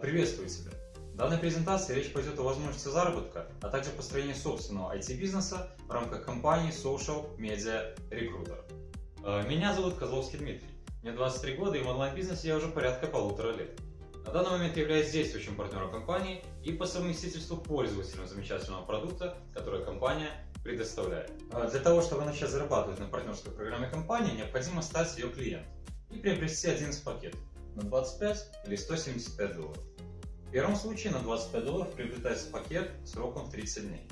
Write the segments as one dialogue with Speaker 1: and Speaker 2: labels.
Speaker 1: Приветствую тебя! В данной презентации речь пойдет о возможности заработка, а также построении собственного IT-бизнеса в рамках компании Social Media Recruiter. Э, меня зовут Козловский Дмитрий. Мне 23 года и в онлайн-бизнесе я уже порядка полутора лет. На данный момент я являюсь действующим партнером компании и по совместительству пользователем замечательного продукта, который компания предоставляет. Э, для того, чтобы начать зарабатывать на партнерской программе компании, необходимо стать ее клиентом и приобрести один из пакетов на 25 или 175 долларов. В первом случае на 25 долларов приобретается пакет сроком в 30 дней.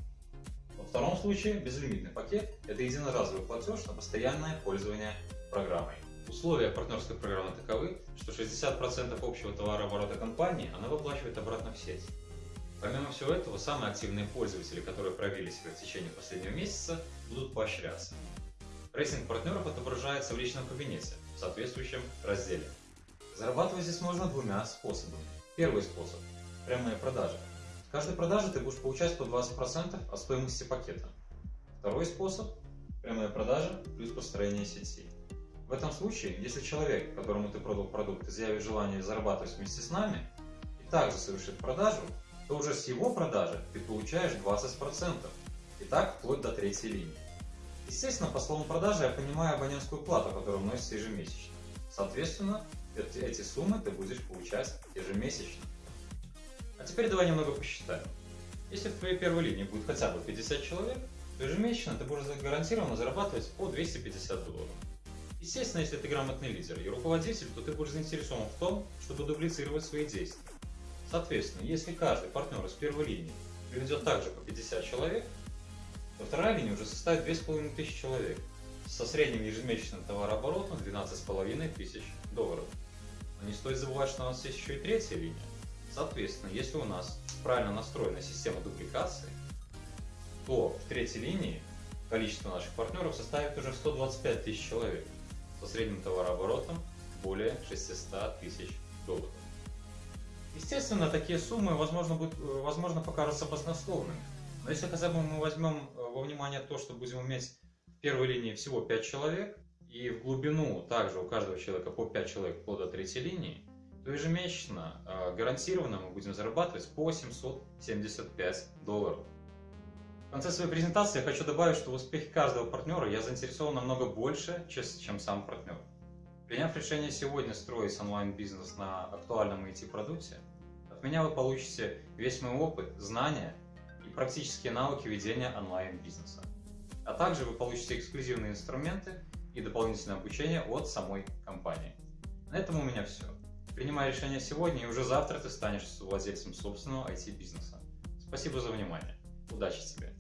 Speaker 1: Во втором случае безлимитный пакет – это единоразовый платеж на постоянное пользование программой. Условия партнерской программы таковы, что 60% общего товарооборота компании она выплачивает обратно в сеть. Помимо всего этого, самые активные пользователи, которые проявили себя в течение последнего месяца, будут поощряться. Рейтинг партнеров отображается в личном кабинете в соответствующем разделе. Зарабатывать здесь можно двумя способами. Первый способ – прямые продажи. В каждой продаже ты будешь получать по 20% от стоимости пакета. Второй способ – прямые продажи плюс построение сети. В этом случае, если человек, которому ты продал продукт, изъявит желание зарабатывать вместе с нами и также совершит продажу, то уже с его продажи ты получаешь 20%. И так вплоть до третьей линии. Естественно, по словам продажи я понимаю абонентскую плату, которая вносится ежемесячно. Соответственно, эти, эти суммы ты будешь получать ежемесячно. А теперь давай немного посчитаем. Если в твоей первой линии будет хотя бы 50 человек, то ежемесячно ты будешь гарантированно зарабатывать по 250 долларов. Естественно, если ты грамотный лидер и руководитель, то ты будешь заинтересован в том, чтобы дублицировать свои действия. Соответственно, если каждый партнер из первой линии приведет также по 50 человек, то вторая линия уже составит 2500 человек со средним ежемесячным товарооборотом 12,5 тысяч долларов. Но не стоит забывать, что у нас есть еще и третья линия. Соответственно, если у нас правильно настроена система дупликации, то в третьей линии количество наших партнеров составит уже 125 тысяч человек со средним товарооборотом более 600 тысяч долларов. Естественно, такие суммы, возможно, будут, возможно покажутся баснословными. Но если хотя бы мы возьмем э, во внимание то, что будем иметь в первой линии всего 5 человек, и в глубину также у каждого человека по 5 человек вплоть до третьей линии, то ежемесячно э, гарантированно мы будем зарабатывать по 775 долларов. В конце своей презентации я хочу добавить, что в успехе каждого партнера я заинтересован намного больше, чем сам партнер. Приняв решение сегодня строить онлайн-бизнес на актуальном IT-продукте, от меня вы получите весь мой опыт, знания и практические навыки ведения онлайн-бизнеса. А также вы получите эксклюзивные инструменты и дополнительное обучение от самой компании. На этом у меня все. Принимай решение сегодня, и уже завтра ты станешь владельцем собственного IT-бизнеса. Спасибо за внимание. Удачи тебе!